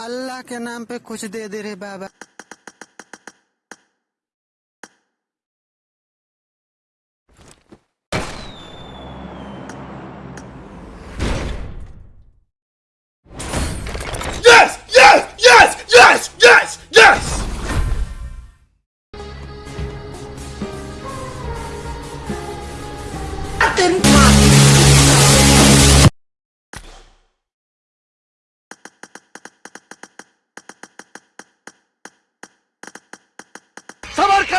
अल्लाह के नाम पे कुछ दे दे रे बाबा। Then か